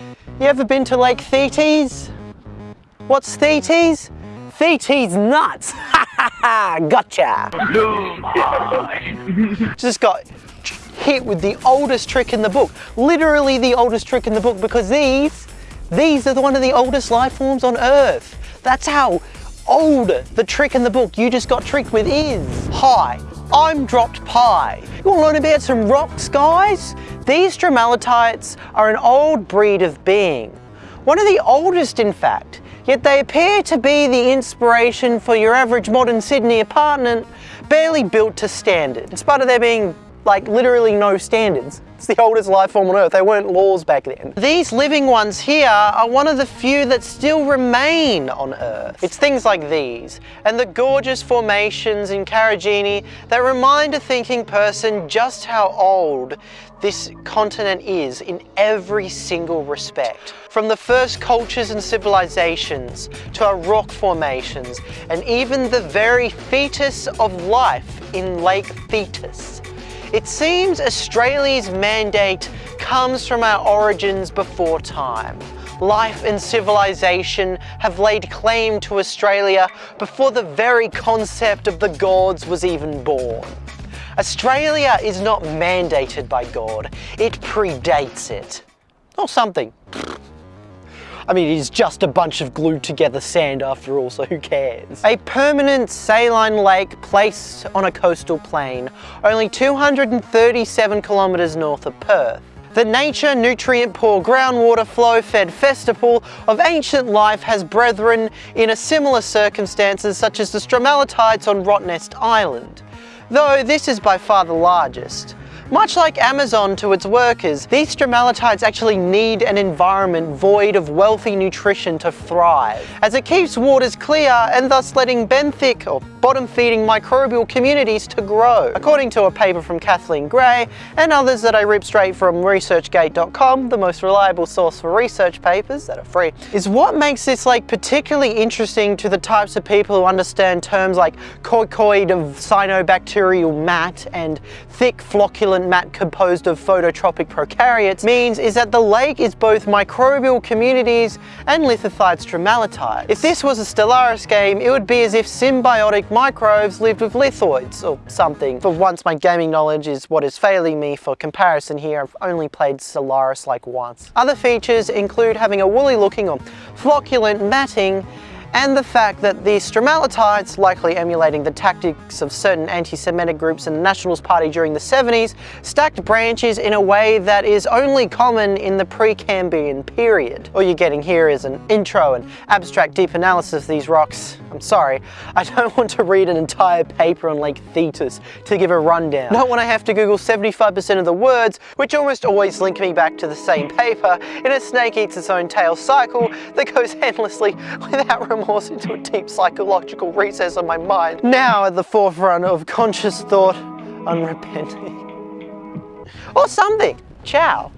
You ever been to Lake Thetis? What's Thetis? Thetis nuts! Ha ha ha! Gotcha! Just got hit with the oldest trick in the book. Literally the oldest trick in the book because these, these are one of the oldest life forms on Earth. That's how old the trick in the book you just got tricked with is. Hi, I'm Dropped Pie. You want to learn about some rocks, guys? These stromatolites are an old breed of being. One of the oldest, in fact, yet they appear to be the inspiration for your average modern Sydney apartment, barely built to standard, in spite of there being like literally no standards. It's the oldest life form on Earth. They weren't laws back then. These living ones here are one of the few that still remain on Earth. It's things like these and the gorgeous formations in Karijini that remind a thinking person just how old this continent is in every single respect. From the first cultures and civilizations to our rock formations and even the very fetus of life in Lake Thetis. It seems Australia's mandate comes from our origins before time. Life and civilization have laid claim to Australia before the very concept of the gods was even born. Australia is not mandated by God, it predates it. Or something. I mean, it is just a bunch of glued together sand after all, so who cares? A permanent saline lake placed on a coastal plain, only 237 kilometres north of Perth. The nature, nutrient poor groundwater flow fed festival of ancient life has brethren in a similar circumstances such as the stromatolites on Rottnest Island, though this is by far the largest. Much like Amazon to its workers, these stromatolites actually need an environment void of wealthy nutrition to thrive, as it keeps waters clear and thus letting benthic or bottom-feeding microbial communities to grow. According to a paper from Kathleen Grey and others that I rip straight from researchgate.com, the most reliable source for research papers that are free, is what makes this lake particularly interesting to the types of people who understand terms like coccoid of cyanobacterial mat and thick flocculent mat composed of phototrophic prokaryotes means is that the lake is both microbial communities and lithified stromatolites. If this was a Stellaris game, it would be as if symbiotic microbes lived with lithoids or something. For once my gaming knowledge is what is failing me for comparison here, I've only played Stellaris like once. Other features include having a woolly looking or flocculent matting and the fact that the stromatolites, likely emulating the tactics of certain anti-Semitic groups in the Nationalist Party during the 70s, stacked branches in a way that is only common in the pre-Cambrian period. All you're getting here is an intro and abstract deep analysis of these rocks. I'm sorry, I don't want to read an entire paper on Lake Thetis to give a rundown. Not when I have to Google 75% of the words, which almost always link me back to the same paper in a snake eats its own tail cycle that goes endlessly without remorse into a deep psychological recess of my mind, now at the forefront of conscious thought, unrepenting. Or something. Ciao.